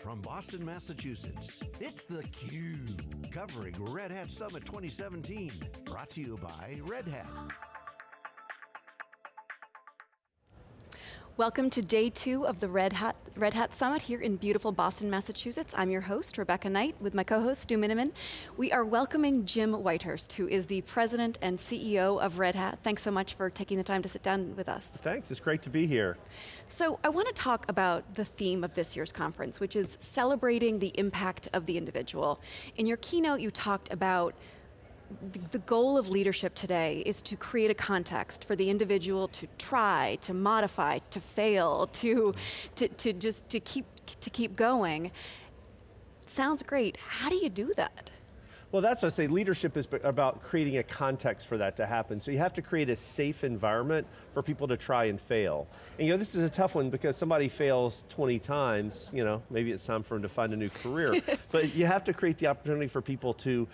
from Boston, Massachusetts, it's theCUBE, covering Red Hat Summit 2017. Brought to you by Red Hat. Welcome to day two of the Red Hat, Red Hat Summit here in beautiful Boston, Massachusetts. I'm your host, Rebecca Knight, with my co-host, Stu Miniman. We are welcoming Jim Whitehurst, who is the president and CEO of Red Hat. Thanks so much for taking the time to sit down with us. Thanks, it's great to be here. So I want to talk about the theme of this year's conference, which is celebrating the impact of the individual. In your keynote, you talked about the goal of leadership today is to create a context for the individual to try, to modify, to fail, to, to, to just to keep, to keep going. Sounds great, how do you do that? Well, that's what I say, leadership is about creating a context for that to happen. So you have to create a safe environment for people to try and fail. And you know, this is a tough one because somebody fails 20 times, you know, maybe it's time for them to find a new career. but you have to create the opportunity for people to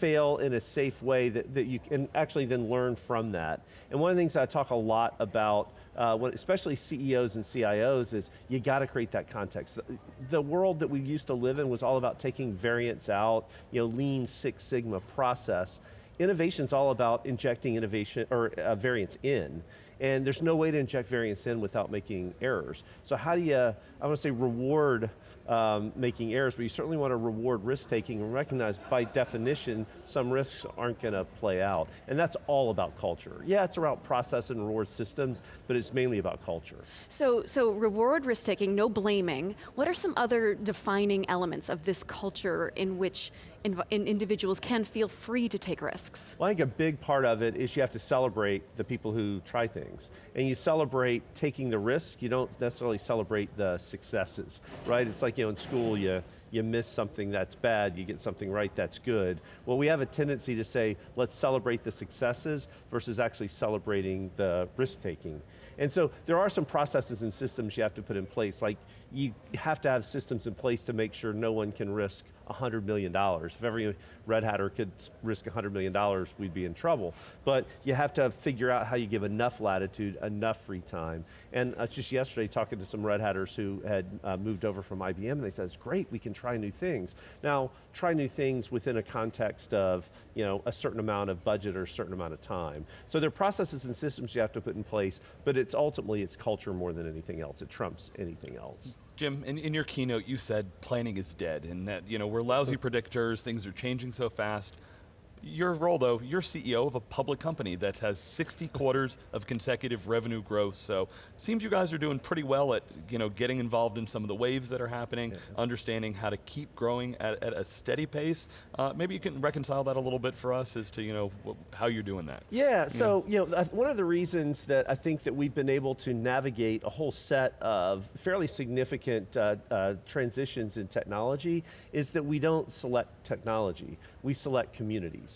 fail in a safe way that, that you can actually then learn from that. And one of the things I talk a lot about, uh, when, especially CEOs and CIOs, is you got to create that context. The, the, world that we used to live in was all about taking variance out, you know, lean Six Sigma process. Innovation's all about injecting innovation, or uh, variance in. And there's no way to inject variance in without making errors. So how do you, I want to say reward um, making errors, but you certainly want to reward risk taking and recognize by definition some risks aren't going to play out. And that's all about culture. Yeah, it's about process and reward systems, but it's mainly about culture. So, so reward risk taking, no blaming. What are some other defining elements of this culture in which in, in individuals can feel free to take risks? Well, I think a big part of it is you have to celebrate the people who try things. And you celebrate taking the risk, you don't necessarily celebrate the successes, right? It's like, you know, in school, you, you miss something that's bad, you get something right that's good. Well, we have a tendency to say, let's celebrate the successes versus actually celebrating the risk taking. And so there are some processes and systems you have to put in place, like you have to have systems in place to make sure no one can risk $100 million. If every Red Hatter could risk $100 million, we'd be in trouble. But you have to figure out how you give enough latitude, enough free time. And uh, just yesterday, talking to some Red Hatters who had uh, moved over from IBM, and they said, it's great, we can try new things. Now, try new things within a context of you know, a certain amount of budget or a certain amount of time. So there are processes and systems you have to put in place, but it's ultimately, it's culture more than anything else. It trumps anything else. Jim, in, in your keynote you said planning is dead and that you know, we're lousy predictors, things are changing so fast. Your role though, you're CEO of a public company that has 60 quarters of consecutive revenue growth, so seems you guys are doing pretty well at you know, getting involved in some of the waves that are happening, yeah. understanding how to keep growing at, at a steady pace. Uh, maybe you can reconcile that a little bit for us as to you know, how you're doing that. Yeah, so you know, one of the reasons that I think that we've been able to navigate a whole set of fairly significant uh, uh, transitions in technology is that we don't select technology, we select communities.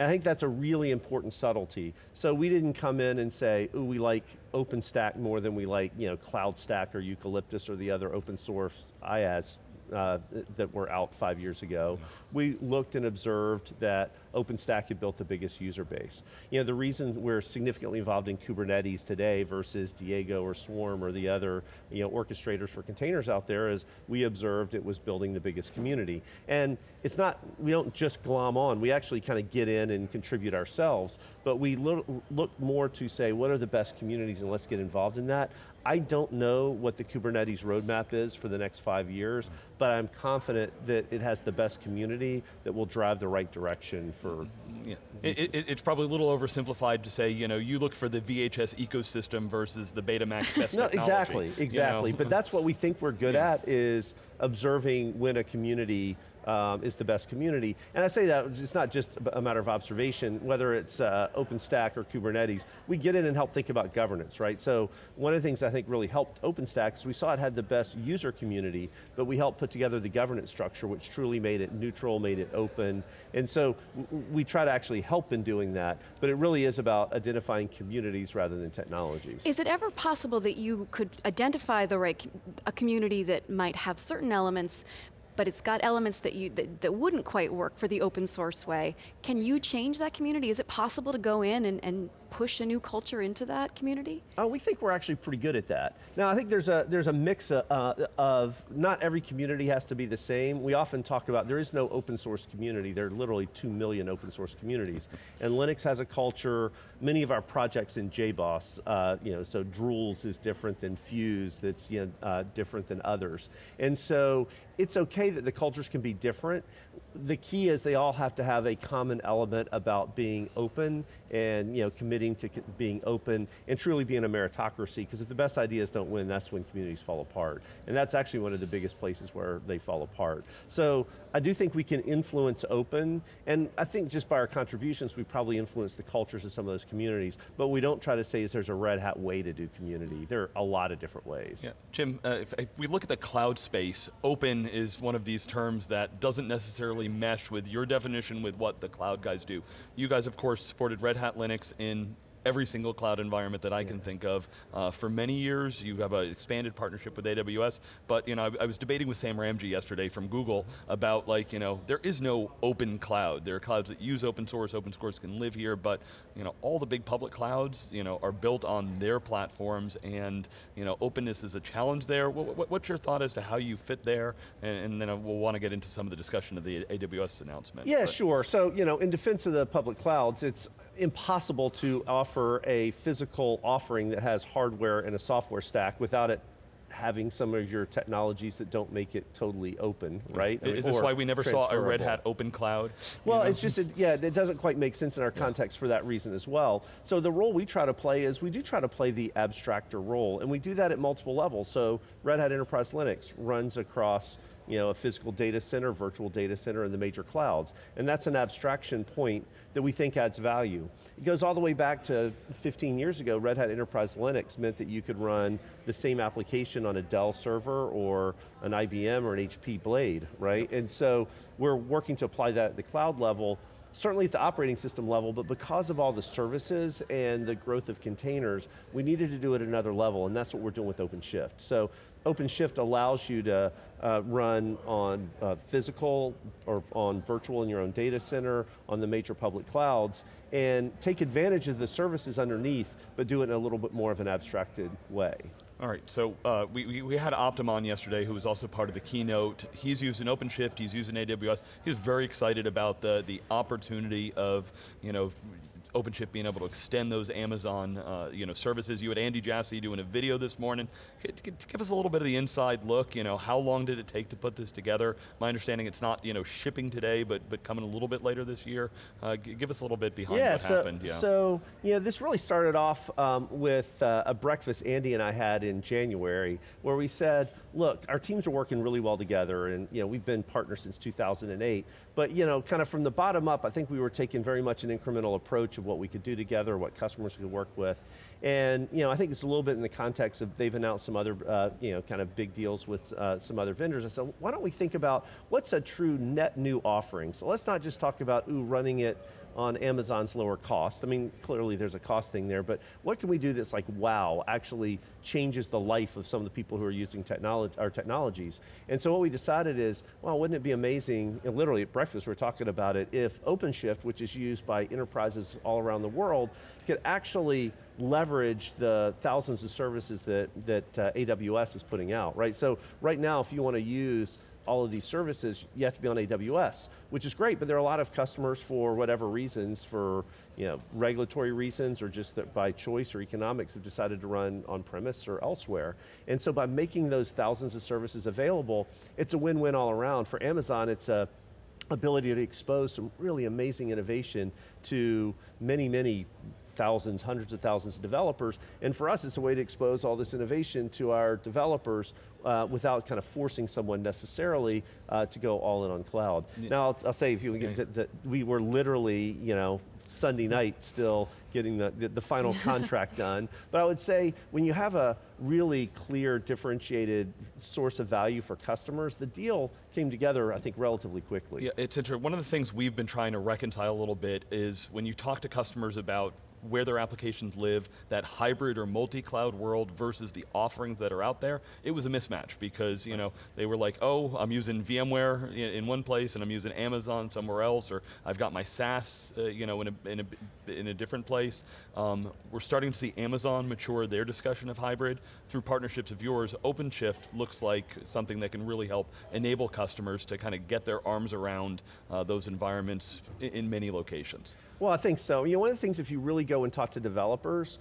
And I think that's a really important subtlety. So we didn't come in and say, ooh, we like OpenStack more than we like you know, CloudStack or Eucalyptus or the other open source IaaS uh, that were out five years ago. We looked and observed that OpenStack had built the biggest user base. You know, the reason we're significantly involved in Kubernetes today versus Diego or Swarm or the other you know, orchestrators for containers out there is we observed it was building the biggest community. And it's not, we don't just glom on, we actually kind of get in and contribute ourselves, but we look, look more to say, what are the best communities and let's get involved in that. I don't know what the Kubernetes roadmap is for the next five years, but I'm confident that it has the best community that will drive the right direction for... Yeah. It, it, it's probably a little oversimplified to say, you know, you look for the VHS ecosystem versus the Betamax best no, exactly, exactly. You know? but that's what we think we're good yeah. at is observing when a community um, is the best community. And I say that, it's not just a matter of observation, whether it's uh, OpenStack or Kubernetes, we get in and help think about governance, right? So one of the things I think really helped OpenStack is we saw it had the best user community, but we helped put together the governance structure, which truly made it neutral, made it open. And so we try to actually help in doing that, but it really is about identifying communities rather than technologies. Is it ever possible that you could identify the right, a community that might have certain elements, but it's got elements that, you, that, that wouldn't quite work for the open source way. Can you change that community? Is it possible to go in and, and push a new culture into that community? Uh, we think we're actually pretty good at that. Now, I think there's a there's a mix of, uh, of not every community has to be the same. We often talk about there is no open source community. There are literally two million open source communities, and Linux has a culture. Many of our projects in JBoss, uh, you know, so Drools is different than Fuse. That's you know uh, different than others, and so it's okay that the cultures can be different. The key is they all have to have a common element about being open and you know committing to being open and truly being a meritocracy. Because if the best ideas don't win, that's when communities fall apart, and that's actually one of the biggest places where they fall apart. So I do think we can influence open, and I think just by our contributions, we probably influence the cultures of some of those communities. But we don't try to say is there's a red hat way to do community. There are a lot of different ways. Yeah, Jim, uh, if, if we look at the cloud space, open is one of these terms that doesn't necessarily mesh with your definition with what the cloud guys do. You guys, of course, supported Red Hat Linux in every single cloud environment that I yeah. can think of. Uh, for many years, you have an expanded partnership with AWS, but you know, I, I, was debating with Sam Ramji yesterday from Google about like, you know, there is no open cloud. There are clouds that use open source, open source can live here, but you know, all the big public clouds, you know, are built on their platforms and you know, openness is a challenge there. What, what, what's your thought as to how you fit there? And, and then we'll want to get into some of the discussion of the AWS announcement. Yeah, but. sure. So, you know, in defense of the public clouds, it's impossible to offer a physical offering that has hardware and a software stack without it having some of your technologies that don't make it totally open, right? Is this why we never saw a Red Hat open cloud? Well, know? it's just, a, yeah, it doesn't quite make sense in our context yeah. for that reason as well. So the role we try to play is we do try to play the abstractor role, and we do that at multiple levels. So Red Hat Enterprise Linux runs across you know, a physical data center, virtual data center, and the major clouds. And that's an abstraction point that we think adds value. It goes all the way back to 15 years ago, Red Hat Enterprise Linux meant that you could run the same application on a Dell server or an IBM or an HP Blade, right? And so we're working to apply that at the cloud level, certainly at the operating system level, but because of all the services and the growth of containers, we needed to do it at another level, and that's what we're doing with OpenShift. So OpenShift allows you to uh, run on uh, physical or on virtual in your own data center, on the major public clouds, and take advantage of the services underneath, but do it in a little bit more of an abstracted way. All right, so uh, we, we had Optum on yesterday who was also part of the keynote. He's using OpenShift, he's using AWS. He's very excited about the, the opportunity of, you know, OpenShift being able to extend those Amazon uh, you know, services. You had Andy Jassy doing a video this morning. Give us a little bit of the inside look, you know, how long did it take to put this together? My understanding it's not you know, shipping today, but, but coming a little bit later this year. Uh, give us a little bit behind yeah, what so, happened. Yeah, so you know, this really started off um, with uh, a breakfast Andy and I had in January, where we said, look, our teams are working really well together, and you know, we've been partners since 2008, but you know, kind of from the bottom up, I think we were taking very much an incremental approach of what we could do together, what customers could work with. And you know, I think it's a little bit in the context of they've announced some other uh, you know, kind of big deals with uh, some other vendors. I said, why don't we think about what's a true net new offering? So let's not just talk about, ooh, running it on Amazon's lower cost. I mean, clearly there's a cost thing there, but what can we do that's like, wow, actually changes the life of some of the people who are using technology, our technologies? And so what we decided is, well, wouldn't it be amazing, and literally at breakfast we are talking about it, if OpenShift, which is used by enterprises all around the world, could actually leverage the thousands of services that, that uh, AWS is putting out, right? So right now, if you want to use all of these services, you have to be on AWS, which is great, but there are a lot of customers for whatever reasons, for you know, regulatory reasons or just by choice or economics have decided to run on premise or elsewhere. And so by making those thousands of services available, it's a win-win all around. For Amazon, it's a ability to expose some really amazing innovation to many, many thousands, hundreds of thousands of developers, and for us it's a way to expose all this innovation to our developers uh, without kind of forcing someone necessarily uh, to go all in on cloud. Yeah. Now I'll, I'll, say if you get that, that we were literally, you know, Sunday night still getting the, the, the final contract done. But I would say when you have a really clear, differentiated source of value for customers, the deal came together, I think, relatively quickly. Yeah, it's interesting. One of the things we've been trying to reconcile a little bit is when you talk to customers about where their applications live, that hybrid or multi-cloud world versus the offerings that are out there, it was a mismatch because you know they were like, oh, I'm using VMware in, one place and I'm using Amazon somewhere else, or I've got my SaaS uh, you know, in, a, in, a, in a different place. Um, we're starting to see Amazon mature their discussion of hybrid through partnerships of yours. OpenShift looks like something that can really help enable customers to kind of get their arms around uh, those environments in, in many locations. Well, I think so. You know, one of the things if you really go and talk to developers,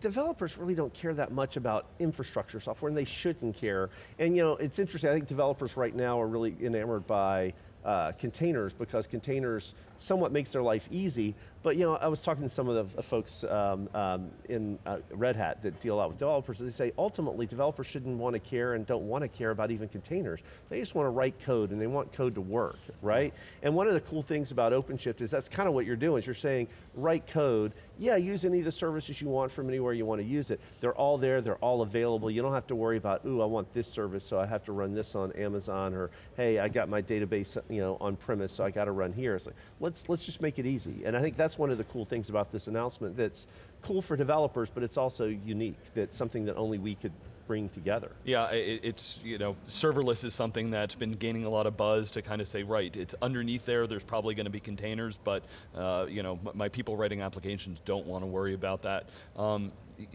developers really don't care that much about infrastructure software and they shouldn't care. And you know, it's interesting, I think developers right now are really enamored by uh, containers because containers somewhat makes their life easy, but you know, I was talking to some of the folks um, um, in uh, Red Hat that deal out with developers, they say ultimately developers shouldn't want to care and don't want to care about even containers. They just want to write code and they want code to work, right? And one of the cool things about OpenShift is that's kind of what you're doing, is you're saying, write code, yeah, use any of the services you want from anywhere you want to use it. They're all there, they're all available. You don't have to worry about, ooh, I want this service, so I have to run this on Amazon, or hey, I got my database you know, on premise, so I got to run here. It's like, let's, let's just make it easy. And I think that's one of the cool things about this announcement that's cool for developers, but it's also unique, that's something that only we could bring together. Yeah, it, it's, you know, serverless is something that's been gaining a lot of buzz to kind of say, right, it's underneath there, there's probably going to be containers, but, uh, you know, my people writing applications don't want to worry about that. Um,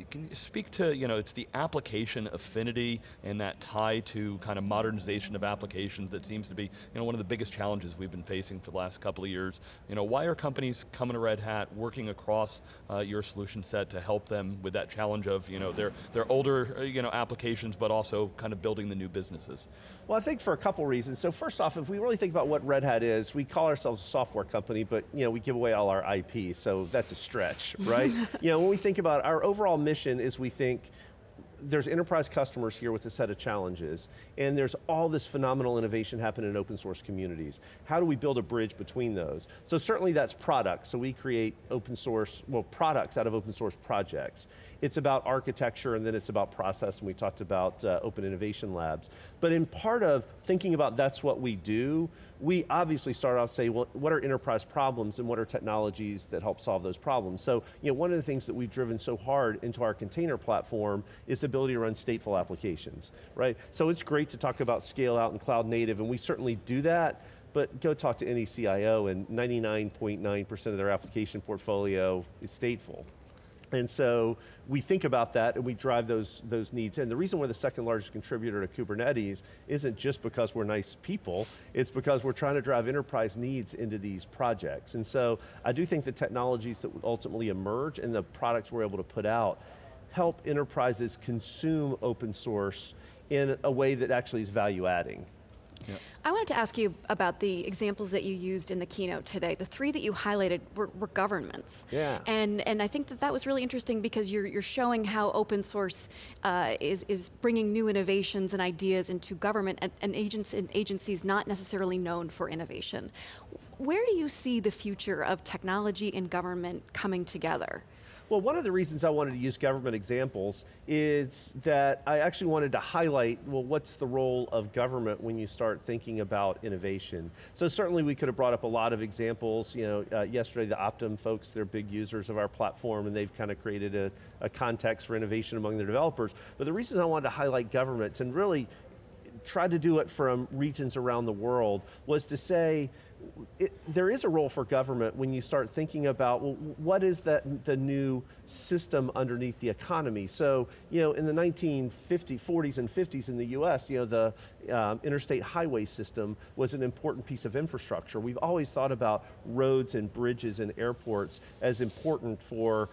can you speak to, you know, it's the application affinity and that tie to kind of modernization of applications that seems to be, you know, one of the biggest challenges we've been facing for the last couple of years. You know, why are companies coming to Red Hat, working across uh, your solution set to help them with that challenge of, you know, their, their older, uh, you know, applications, but also kind of building the new businesses? Well, I think for a couple reasons. So first off, if we really think about what Red Hat is, we call ourselves a software company, but you know, we give away all our IP, so that's a stretch, right? you know, when we think about our overall mission is we think there's enterprise customers here with a set of challenges, and there's all this phenomenal innovation happening in open source communities. How do we build a bridge between those? So certainly that's products, so we create open source, well products out of open source projects. It's about architecture and then it's about process and we talked about uh, open innovation labs. But in part of thinking about that's what we do, we obviously start off saying, well, what are enterprise problems and what are technologies that help solve those problems? So, you know, one of the things that we've driven so hard into our container platform is the ability to run stateful applications, right? So it's great to talk about scale out and cloud native, and we certainly do that, but go talk to any CIO and 99.9% .9 of their application portfolio is stateful. And so we think about that and we drive those, those needs in. The reason we're the second largest contributor to Kubernetes isn't just because we're nice people, it's because we're trying to drive enterprise needs into these projects. And so I do think the technologies that ultimately emerge and the products we're able to put out help enterprises consume open source in a way that actually is value adding. I wanted to ask you about the examples that you used in the keynote today. The three that you highlighted were, were governments. Yeah. And, and I think that that was really interesting because you're, you're showing how open source uh, is, is bringing new innovations and ideas into government and, and, agents, and agencies not necessarily known for innovation. Where do you see the future of technology and government coming together? Well, one of the reasons I wanted to use government examples is that I actually wanted to highlight, well, what's the role of government when you start thinking about innovation? So certainly we could have brought up a lot of examples. You know, uh, yesterday the Optum folks, they're big users of our platform and they've kind of created a, a context for innovation among their developers. But the reasons I wanted to highlight governments and really try to do it from regions around the world was to say, it, there is a role for government when you start thinking about, well, what is that, the new system underneath the economy? So, you know, in the 1950s, 40s and 50s in the US, you know, the um, interstate highway system was an important piece of infrastructure. We've always thought about roads and bridges and airports as important for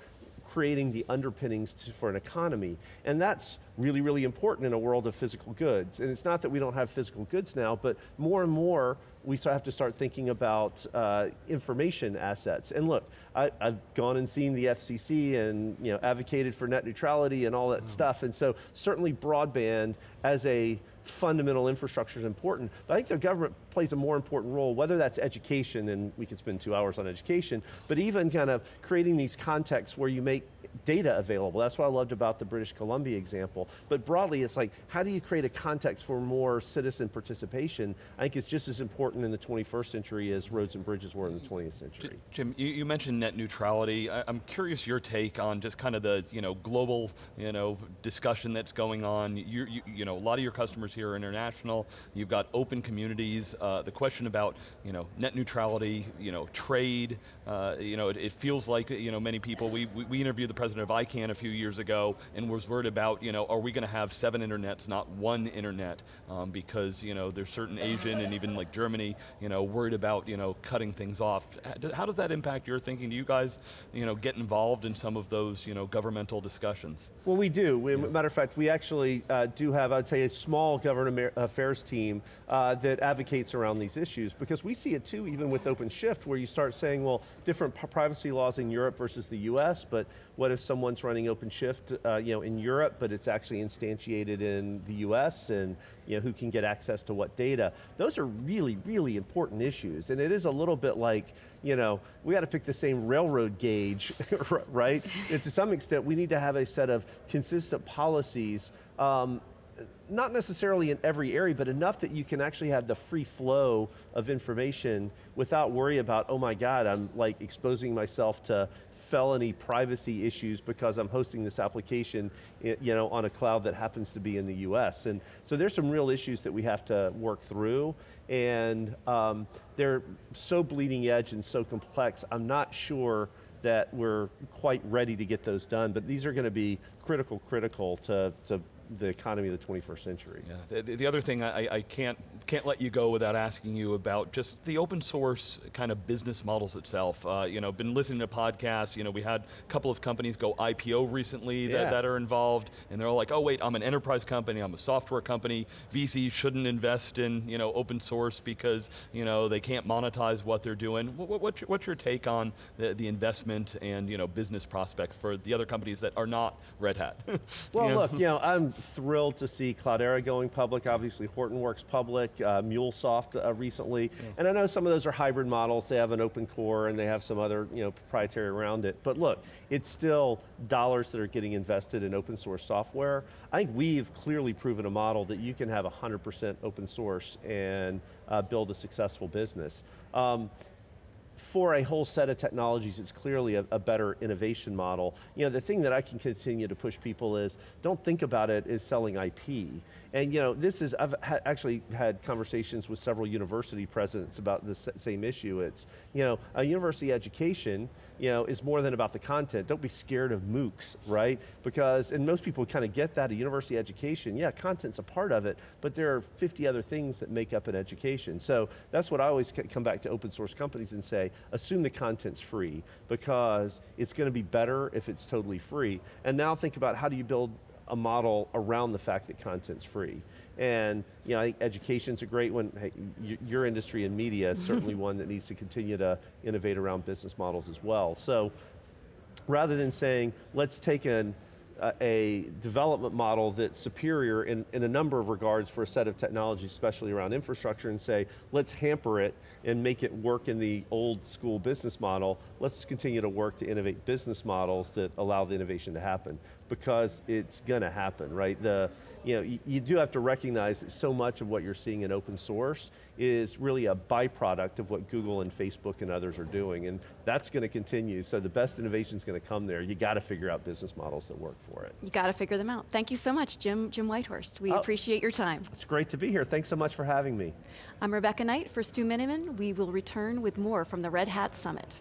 creating the underpinnings to, for an economy. And that's really, really important in a world of physical goods. And it's not that we don't have physical goods now, but more and more we have to start thinking about uh, information assets. And look, I, have gone and seen the FCC and you know, advocated for net neutrality and all that mm. stuff, and so certainly broadband as a fundamental infrastructure is important, but I think the government plays a more important role, whether that's education, and we could spend two hours on education, but even kind of creating these contexts where you make data available. That's what I loved about the British Columbia example. But broadly, it's like, how do you create a context for more citizen participation? I think it's just as important in the 21st century as roads and bridges were in the 20th century. Jim, you, you mentioned net neutrality. I, am curious your take on just kind of the you know global you know discussion that's going on. You, you, you know a lot of your customers here are international. You've got open communities. Uh, the question about you know net neutrality, you know trade. Uh, you know it, it, feels like you know many people. We, we, we interviewed the president of ICANN a few years ago and was worried about you know are we going to have seven internets, not one internet, um, because you know there's certain Asian and even like Germany, you know worried about you know cutting things off. How does that impact your thinking? Do you guys you know get involved in some of those you know governmental discussions? Well, we do. We, yeah. Matter of fact, we actually uh, do have, I'd say, a small government affairs team uh, that advocates around these issues because we see it too, even with OpenShift, where you start saying, well, different privacy laws in Europe versus the US, but what if someone's running OpenShift uh, you know, in Europe, but it's actually instantiated in the US, and you know, who can get access to what data? Those are really, really important issues, and it is a little bit like, you know, we got to pick the same railroad gauge, right? to some extent, we need to have a set of consistent policies um, not necessarily in every area, but enough that you can actually have the free flow of information without worry about, oh my God, I'm like exposing myself to felony privacy issues because I'm hosting this application you know, on a cloud that happens to be in the US. And so there's some real issues that we have to work through and um, they're so bleeding edge and so complex, I'm not sure that we're quite ready to get those done, but these are going to be critical, critical to, to the economy of the 21st century. Yeah. The, the other thing I, I, can't can't let you go without asking you about just the open source kind of business models itself. Uh, you know, been listening to podcasts. You know, we had a couple of companies go IPO recently that, yeah. that are involved, and they're all like, oh wait, I'm an enterprise company, I'm a software company. VC shouldn't invest in you know open source because you know they can't monetize what they're doing. What, what's, your, what's your take on the, the investment and you know business prospects for the other companies that are not Red Hat? well, you know? look, you know, I'm thrilled to see Cloudera going public, obviously Hortonworks public, uh, MuleSoft uh, recently, yeah. and I know some of those are hybrid models, they have an open core and they have some other you know, proprietary around it, but look, it's still dollars that are getting invested in open source software. I think we've clearly proven a model that you can have 100% open source and uh, build a successful business. Um, for a whole set of technologies, it's clearly a, a, better innovation model. You know, the thing that I can continue to push people is, don't think about it as selling IP. And you know, this is, I've ha actually had conversations with several university presidents about this same issue. It's, you know, a university education, you know, is more than about the content. Don't be scared of MOOCs, right? Because, and most people kind of get that, a university education, yeah, content's a part of it, but there are 50 other things that make up an education. So that's what I always come back to open source companies and say, assume the content's free, because it's going to be better if it's totally free. And now think about how do you build a model around the fact that content's free. And you know, I think education's a great one. Hey, your industry and media is certainly one that needs to continue to innovate around business models as well. So rather than saying, let's take an a development model that's superior in, in a number of regards for a set of technologies, especially around infrastructure, and say, let's hamper it and make it work in the old school business model. Let's continue to work to innovate business models that allow the innovation to happen, because it's going to happen, right? The, you know, you, you, do have to recognize that so much of what you're seeing in open source is really a byproduct of what Google and Facebook and others are doing, and that's going to continue, so the best innovation is going to come there. You got to figure out business models that work for it. You got to figure them out. Thank you so much, Jim, Jim Whitehurst. We oh, appreciate your time. It's great to be here. Thanks so much for having me. I'm Rebecca Knight for Stu Miniman. We will return with more from the Red Hat Summit.